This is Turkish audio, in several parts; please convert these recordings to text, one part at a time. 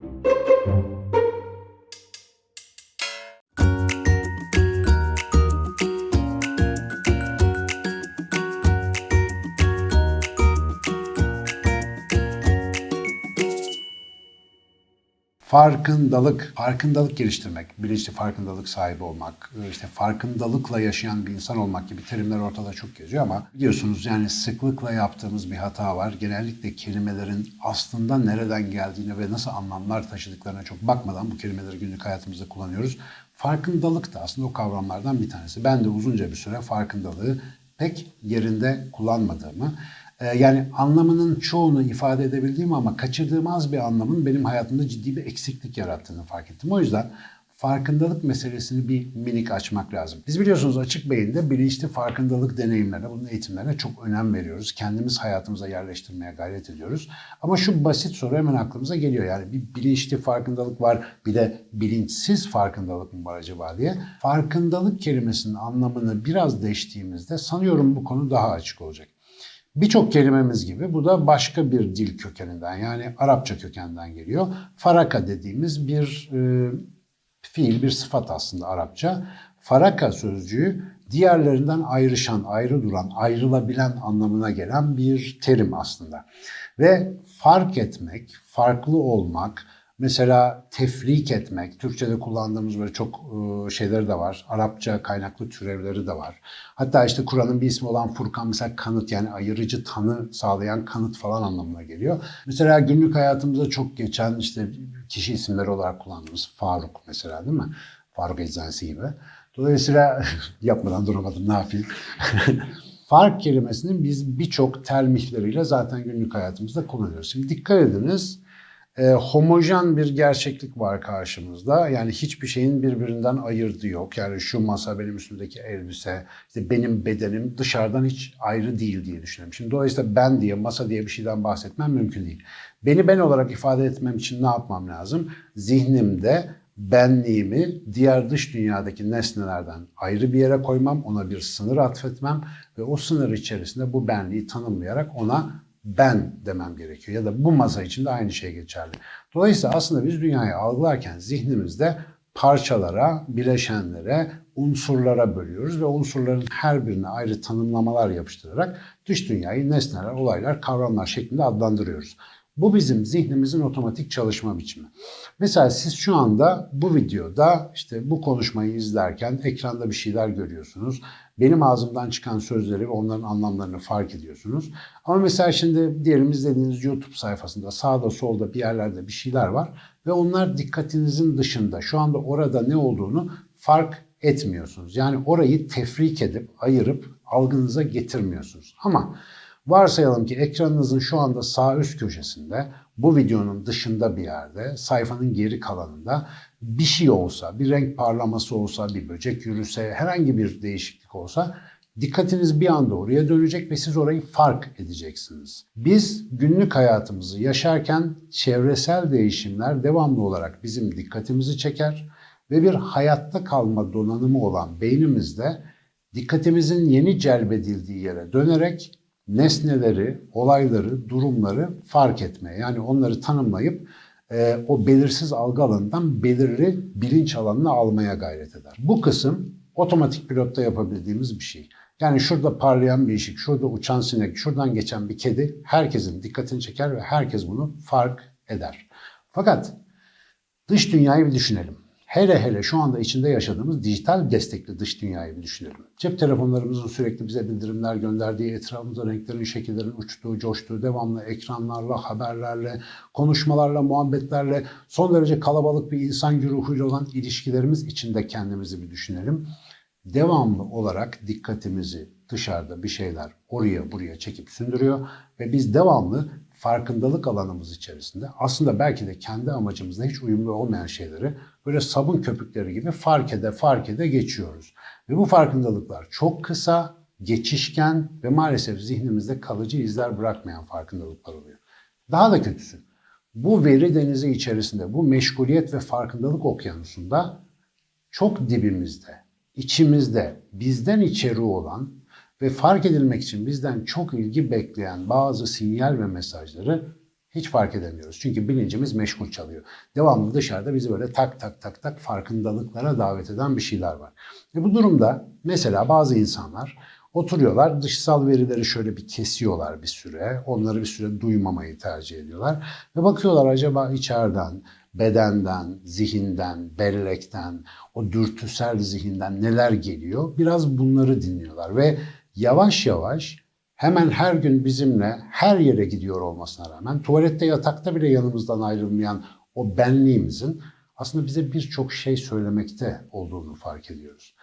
Thank you. Farkındalık, farkındalık geliştirmek, bilinçli farkındalık sahibi olmak, işte farkındalıkla yaşayan bir insan olmak gibi terimler ortada çok geziyor ama biliyorsunuz yani sıklıkla yaptığımız bir hata var. Genellikle kelimelerin aslında nereden geldiğine ve nasıl anlamlar taşıdıklarına çok bakmadan bu kelimeleri günlük hayatımızda kullanıyoruz. Farkındalık da aslında o kavramlardan bir tanesi. Ben de uzunca bir süre farkındalığı pek yerinde kullanmadığımı, yani anlamının çoğunu ifade edebildiğim ama kaçırdığım az bir anlamın benim hayatımda ciddi bir eksiklik yarattığını fark ettim. O yüzden farkındalık meselesini bir minik açmak lazım. Biz biliyorsunuz açık beyinde bilinçli farkındalık deneyimlerine, bunun eğitimlerine çok önem veriyoruz. Kendimiz hayatımıza yerleştirmeye gayret ediyoruz. Ama şu basit soru hemen aklımıza geliyor. Yani bir bilinçli farkındalık var, bir de bilinçsiz farkındalık mı var acaba diye. Farkındalık kelimesinin anlamını biraz değiştiğimizde sanıyorum bu konu daha açık olacak. Birçok kelimemiz gibi bu da başka bir dil kökeninden yani Arapça kökenden geliyor. Faraka dediğimiz bir e, fiil, bir sıfat aslında Arapça. Faraka sözcüğü diğerlerinden ayrışan, ayrı duran, ayrılabilen anlamına gelen bir terim aslında. Ve fark etmek, farklı olmak, Mesela tefrik etmek, Türkçe'de kullandığımız böyle çok e, şeyleri de var. Arapça kaynaklı türevleri de var. Hatta işte Kur'an'ın bir ismi olan Furkan mesela kanıt yani ayırıcı tanı sağlayan kanıt falan anlamına geliyor. Mesela günlük hayatımızda çok geçen işte kişi isimleri olarak kullandığımız Faruk mesela değil mi? Faruk Eczanesi gibi. Dolayısıyla yapmadan duramadım ne yapayım. Fark kelimesini biz birçok termihleriyle zaten günlük hayatımızda kullanıyoruz. Şimdi dikkat ediniz e, homojen bir gerçeklik var karşımızda. Yani hiçbir şeyin birbirinden ayırdığı yok. Yani şu masa, benim üstümdeki elbise, işte benim bedenim dışarıdan hiç ayrı değil diye düşünüyorum. Şimdi dolayısıyla ben diye, masa diye bir şeyden bahsetmem mümkün değil. Beni ben olarak ifade etmem için ne yapmam lazım? Zihnimde benliğimi diğer dış dünyadaki nesnelerden ayrı bir yere koymam, ona bir sınır atfetmem ve o sınır içerisinde bu benliği tanımlayarak ona ben demem gerekiyor. Ya da bu masa için de aynı şey geçerli. Dolayısıyla aslında biz dünyayı algılarken zihnimizde parçalara, bileşenlere, unsurlara bölüyoruz ve unsurların her birine ayrı tanımlamalar yapıştırarak dış dünyayı nesneler, olaylar, kavramlar şeklinde adlandırıyoruz. Bu bizim zihnimizin otomatik çalışma biçimi. Mesela siz şu anda bu videoda işte bu konuşmayı izlerken ekranda bir şeyler görüyorsunuz. Benim ağzımdan çıkan sözleri ve onların anlamlarını fark ediyorsunuz. Ama mesela şimdi diyelim izlediğiniz YouTube sayfasında sağda solda bir yerlerde bir şeyler var ve onlar dikkatinizin dışında. Şu anda orada ne olduğunu fark etmiyorsunuz. Yani orayı tefrik edip ayırıp algınıza getirmiyorsunuz. Ama Varsayalım ki ekranınızın şu anda sağ üst köşesinde bu videonun dışında bir yerde sayfanın geri kalanında bir şey olsa, bir renk parlaması olsa, bir böcek yürüse, herhangi bir değişiklik olsa dikkatiniz bir anda oraya dönecek ve siz orayı fark edeceksiniz. Biz günlük hayatımızı yaşarken çevresel değişimler devamlı olarak bizim dikkatimizi çeker ve bir hayatta kalma donanımı olan beynimizde dikkatimizin yeni celbedildiği yere dönerek nesneleri, olayları, durumları fark etmeye yani onları tanımlayıp e, o belirsiz algı alanından belirli bilinç alanına almaya gayret eder. Bu kısım otomatik pilotta yapabildiğimiz bir şey. Yani şurada parlayan bir ışık, şurada uçan sinek, şuradan geçen bir kedi herkesin dikkatini çeker ve herkes bunu fark eder. Fakat dış dünyayı bir düşünelim. Hele hele şu anda içinde yaşadığımız dijital destekli dış dünyayı bir düşünelim. Cep telefonlarımızın sürekli bize bildirimler gönderdiği, etrafımızda renklerin, şekillerin uçtuğu, coştuğu, devamlı ekranlarla, haberlerle, konuşmalarla, muhabbetlerle, son derece kalabalık bir insan güruhuyla olan ilişkilerimiz içinde kendimizi bir düşünelim. Devamlı olarak dikkatimizi dışarıda bir şeyler oraya buraya çekip sündürüyor ve biz devamlı farkındalık alanımız içerisinde aslında belki de kendi amacımızla hiç uyumlu olmayan şeyleri böyle sabun köpükleri gibi fark ede fark ede geçiyoruz. Ve bu farkındalıklar çok kısa, geçişken ve maalesef zihnimizde kalıcı izler bırakmayan farkındalıklar oluyor. Daha da kötüsü, bu veri denizi içerisinde, bu meşguliyet ve farkındalık okyanusunda çok dibimizde, içimizde, bizden içeri olan ve fark edilmek için bizden çok ilgi bekleyen bazı sinyal ve mesajları Hiç fark edemiyoruz. Çünkü bilincimiz meşgul çalıyor. Devamlı dışarıda bizi böyle tak tak tak tak farkındalıklara davet eden bir şeyler var. E bu durumda mesela bazı insanlar oturuyorlar dışsal verileri şöyle bir kesiyorlar bir süre. Onları bir süre duymamayı tercih ediyorlar. Ve bakıyorlar acaba içeriden, bedenden, zihinden, bellekten, o dürtüsel zihinden neler geliyor? Biraz bunları dinliyorlar ve yavaş yavaş hemen her gün bizimle her yere gidiyor olmasına rağmen tuvalette yatakta bile yanımızdan ayrılmayan o benliğimizin aslında bize birçok şey söylemekte olduğunu fark ediyoruz.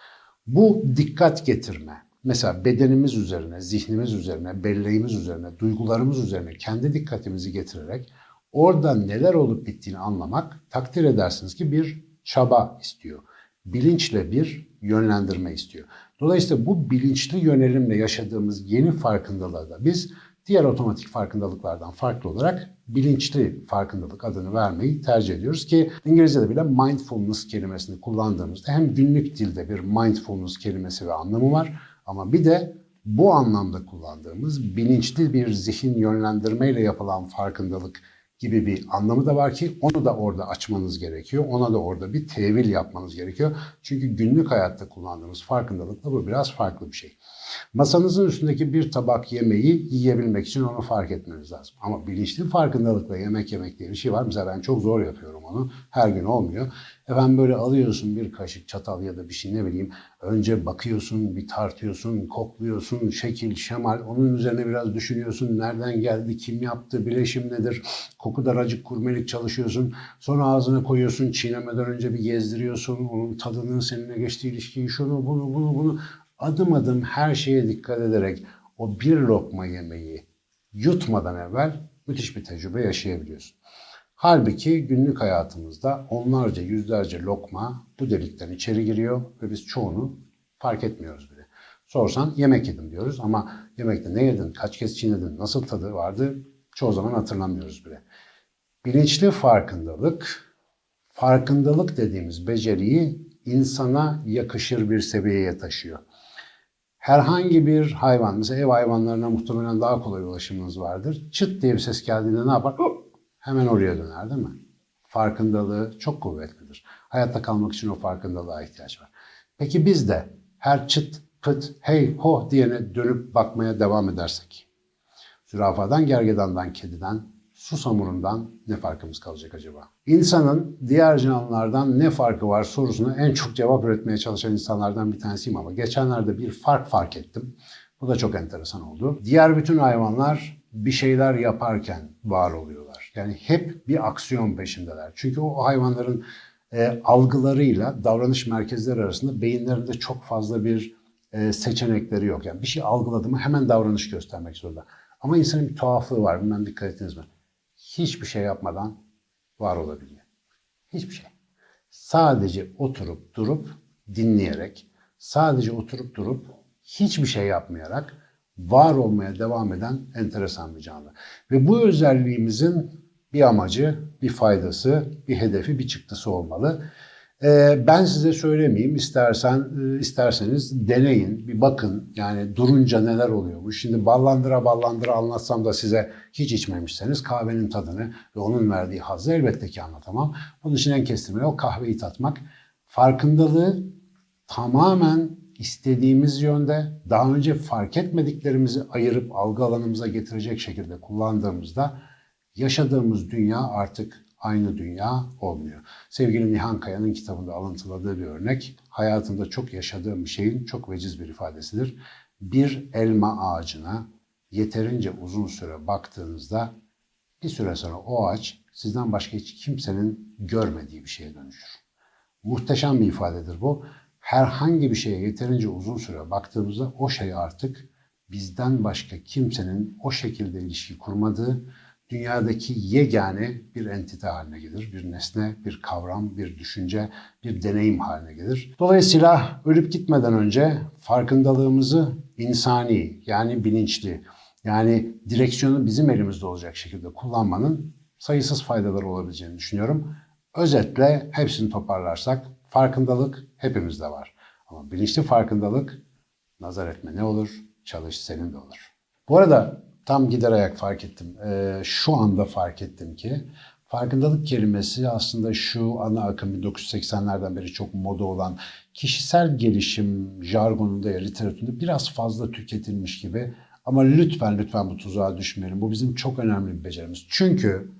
Bu dikkat getirme, mesela bedenimiz üzerine, zihnimiz üzerine, belleğimiz üzerine, duygularımız üzerine kendi dikkatimizi getirerek orada neler olup bittiğini anlamak takdir edersiniz ki bir çaba istiyor. Bilinçle bir yönlendirme istiyor. Dolayısıyla bu bilinçli yönelimle yaşadığımız yeni farkındalığa da biz diğer otomatik farkındalıklardan farklı olarak bilinçli farkındalık adını vermeyi tercih ediyoruz ki İngilizce'de bile mindfulness kelimesini kullandığımızda hem günlük dilde bir mindfulness kelimesi ve anlamı var ama bir de bu anlamda kullandığımız bilinçli bir zihin yönlendirmeyle yapılan farkındalık gibi bir anlamı da var ki onu da orada açmanız gerekiyor. Ona da orada bir tevil yapmanız gerekiyor. Çünkü günlük hayatta kullandığımız farkındalıkla bu biraz farklı bir şey. Masanızın üstündeki bir tabak yemeği yiyebilmek için onu fark etmeniz lazım. Ama bilinçli farkındalıkla yemek yemek diye bir şey var. Mesela ben çok zor yapıyorum onu. Her gün olmuyor. Efendim böyle alıyorsun bir kaşık çatal ya da bir şey ne bileyim. Önce bakıyorsun, bir tartıyorsun, kokluyorsun, şekil, şemal. Onun üzerine biraz düşünüyorsun. Nereden geldi, kim yaptı, bileşim nedir? Koku daracık kurmelik çalışıyorsun. Sonra ağzına koyuyorsun, çiğnemeden önce bir gezdiriyorsun. Onun tadının seninle geçtiği ilişkiyi, şunu, bunu, bunu, bunu. Adım adım her şeye dikkat ederek o bir lokma yemeği yutmadan evvel müthiş bir tecrübe yaşayabiliyorsun. Halbuki günlük hayatımızda onlarca, yüzlerce lokma bu delikten içeri giriyor ve biz çoğunu fark etmiyoruz bile. Sorsan yemek yedim diyoruz ama yemekte ne yedin, kaç kez çiğnedin, nasıl tadı vardı çoğu zaman hatırlamıyoruz bile. Bilinçli farkındalık, farkındalık dediğimiz beceriyi insana yakışır bir seviyeye taşıyor. Herhangi bir hayvan, mesela ev hayvanlarına muhtemelen daha kolay ulaşımınız vardır. Çıt diye bir ses geldiğinde ne yapar? Hemen oraya döner değil mi? Farkındalığı çok kuvvetlidir. Hayatta kalmak için o farkındalığa ihtiyaç var. Peki biz de her çıt, pıt, hey, ho diyene dönüp bakmaya devam edersek, zürafadan, gergedandan, kediden, susamurundan ne farkımız kalacak acaba? İnsanın diğer canlılardan ne farkı var sorusuna en çok cevap üretmeye çalışan insanlardan bir tanesiyim ama geçenlerde bir fark fark ettim. Bu da çok enteresan oldu. Diğer bütün hayvanlar bir şeyler yaparken var oluyorlar. Yani hep bir aksiyon peşindeler. Çünkü o hayvanların e, algılarıyla davranış merkezleri arasında beyinlerinde çok fazla bir e, seçenekleri yok. Yani bir şey algıladı mı hemen davranış göstermek zorunda. Ama insanın bir tuhaflığı var. Bilmem dikkat ettiniz mi? Hiçbir şey yapmadan var olabiliyor. Hiçbir şey. Sadece oturup durup dinleyerek, sadece oturup durup hiçbir şey yapmayarak var olmaya devam eden enteresan bir canlı. Ve bu özelliğimizin bir amacı, bir faydası, bir hedefi, bir çıktısı olmalı. Ee, ben size söylemeyeyim, istersen e, isterseniz deneyin, bir bakın. Yani durunca neler oluyormuş. Şimdi ballandıra ballandıra anlatsam da size hiç içmemişseniz kahvenin tadını ve onun verdiği hazzı elbette ki anlatamam. Bunun için en kestirme o kahveyi tatmak. Farkındalığı tamamen istediğimiz yönde daha önce fark etmediklerimizi ayırıp algı alanımıza getirecek şekilde kullandığımızda yaşadığımız dünya artık aynı dünya olmuyor. Sevgili Nihan Kaya'nın kitabında alıntıladığı bir örnek, hayatımda çok yaşadığım bir şeyin çok veciz bir ifadesidir. Bir elma ağacına yeterince uzun süre baktığınızda bir süre sonra o ağaç sizden başka hiç kimsenin görmediği bir şeye dönüşür. Muhteşem bir ifadedir bu. Herhangi bir şeye yeterince uzun süre baktığımızda o şey artık bizden başka kimsenin o şekilde ilişki kurmadığı, dünyadaki yegane bir entite haline gelir. Bir nesne, bir kavram, bir düşünce, bir deneyim haline gelir. Dolayısıyla ölüp gitmeden önce farkındalığımızı insani yani bilinçli yani direksiyonu bizim elimizde olacak şekilde kullanmanın sayısız faydaları olabileceğini düşünüyorum. Özetle hepsini toparlarsak farkındalık hepimizde var. Ama bilinçli farkındalık nazar etme ne olur, çalış senin de olur. Bu arada tam gider ayak fark ettim. Ee, şu anda fark ettim ki farkındalık kelimesi aslında şu ana akım 1980'lerden beri çok moda olan kişisel gelişim jargonunda ya literatüründe biraz fazla tüketilmiş gibi. Ama lütfen lütfen bu tuzağa düşmeyelim. Bu bizim çok önemli bir becerimiz. Çünkü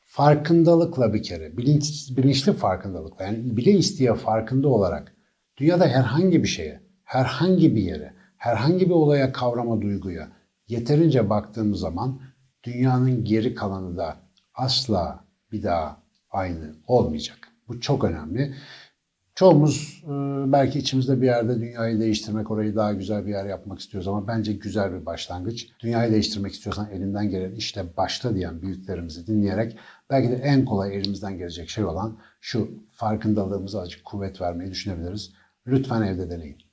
farkındalıkla bir kere, bilinç, bilinçli farkındalıkla yani bile isteye farkında olarak dünyada herhangi bir şeye, herhangi bir yere, herhangi bir olaya, kavrama, duyguya yeterince baktığımız zaman dünyanın geri kalanı da asla bir daha aynı olmayacak. Bu çok önemli. Çoğumuz e, belki içimizde bir yerde dünyayı değiştirmek, orayı daha güzel bir yer yapmak istiyoruz ama bence güzel bir başlangıç. Dünyayı değiştirmek istiyorsan elinden gelen işte başta diyen büyüklerimizi dinleyerek belki de en kolay elimizden gelecek şey olan şu farkındalığımıza azıcık kuvvet vermeyi düşünebiliriz. Lütfen evde deneyin.